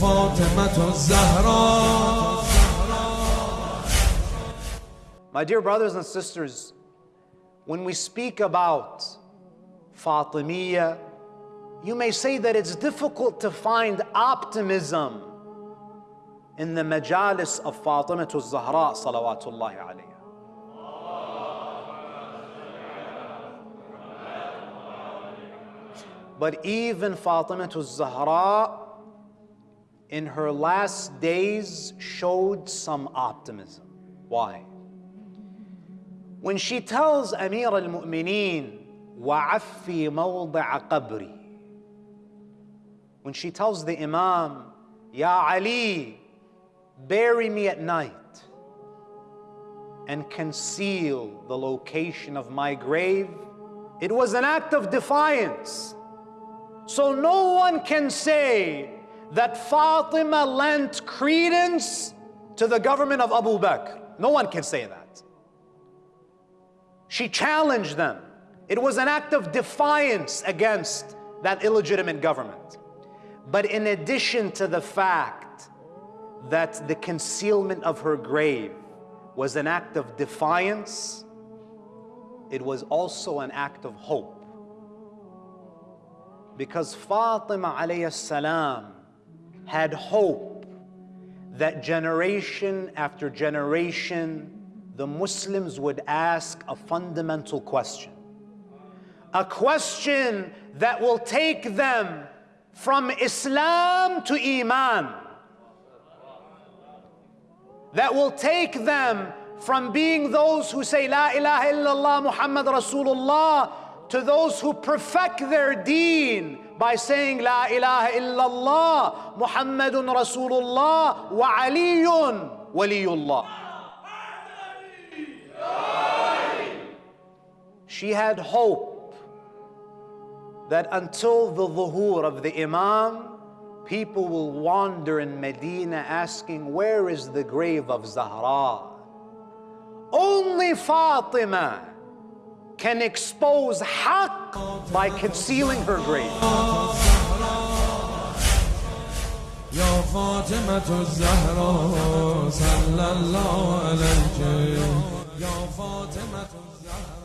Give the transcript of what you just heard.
My dear brothers and sisters, when we speak about Fatimiyya, you may say that it's difficult to find optimism in the majalis of Fatima Zahra salawatullahi alayha. But even Fatima Zahra in her last days showed some optimism. Why? When she tells Amir al-Mu'mineen, وَعَفِّي مَوْضِعَ قَبْرِي When she tells the Imam, Ya Ali, bury me at night and conceal the location of my grave, it was an act of defiance. So no one can say that Fatima lent credence to the government of Abu Bakr. No one can say that. She challenged them. It was an act of defiance against that illegitimate government. But in addition to the fact that the concealment of her grave was an act of defiance, it was also an act of hope. Because Fatima alayhi salam had hope that generation after generation the Muslims would ask a fundamental question. A question that will take them from Islam to Iman. That will take them from being those who say La ilaha illallah Muhammad Rasulullah to those who perfect their deen by saying La ilaha illallah Muhammadun Rasulullah wa Aliyun Waliyullah. She had hope that until the dhuhur of the Imam, people will wander in Medina asking, where is the grave of Zahra? Only Fatima can expose haqq by concealing her grave. يا فاطمة الزهراء صلى الله عليك يا فاطمة الزهراء